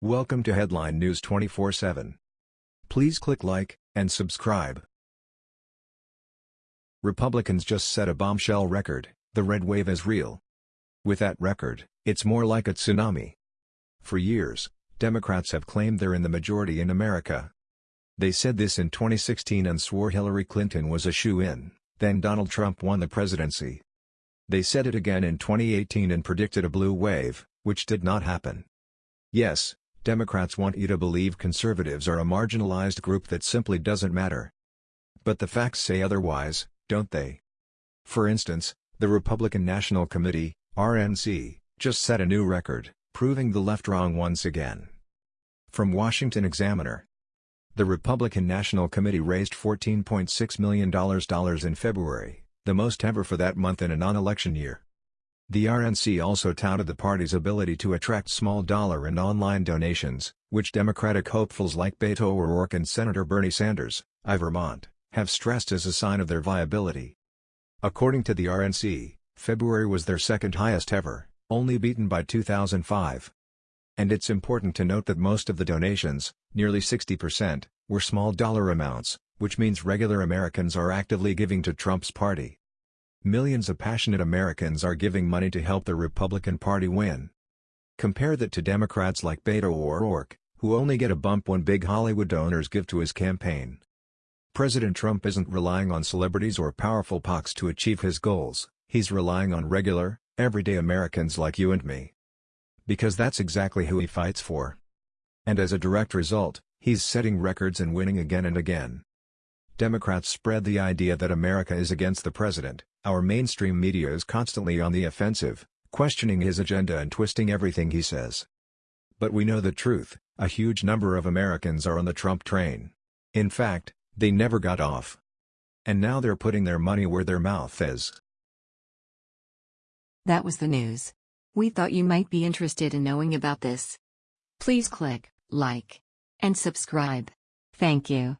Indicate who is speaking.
Speaker 1: Welcome to Headline News 24/7. Please click like and subscribe. Republicans just set a bombshell record, the red wave is real. With that record, it's more like a tsunami. For years, Democrats have claimed they're in the majority in America. They said this in 2016 and swore Hillary Clinton was a shoe-in, then Donald Trump won the presidency. They said it again in 2018 and predicted a blue wave, which did not happen. Yes, Democrats want you to believe conservatives are a marginalized group that simply doesn't matter. But the facts say otherwise, don't they? For instance, the Republican National Committee, RNC, just set a new record, proving the left wrong once again. From Washington Examiner The Republican National Committee raised $14.6 million in February, the most ever for that month in a non-election year. The RNC also touted the party's ability to attract small dollar and online donations, which Democratic hopefuls like Beto O'Rourke and Senator Bernie Sanders, of Vermont, have stressed as a sign of their viability. According to the RNC, February was their second highest ever, only beaten by 2005. And it's important to note that most of the donations, nearly 60%, were small dollar amounts, which means regular Americans are actively giving to Trump's party. Millions of passionate Americans are giving money to help the Republican Party win. Compare that to Democrats like Beto O'Rourke, who only get a bump when big Hollywood donors give to his campaign. President Trump isn't relying on celebrities or powerful PACs to achieve his goals, he's relying on regular, everyday Americans like you and me. Because that's exactly who he fights for. And as a direct result, he's setting records and winning again and again. Democrats spread the idea that America is against the president, our mainstream media is constantly on the offensive, questioning his agenda and twisting everything he says. But we know the truth, a huge number of Americans are on the Trump train. In fact, they never got off. And now they're putting their money where their mouth is.
Speaker 2: That was the news. We thought you might be interested in knowing about this. Please click like and subscribe. Thank you.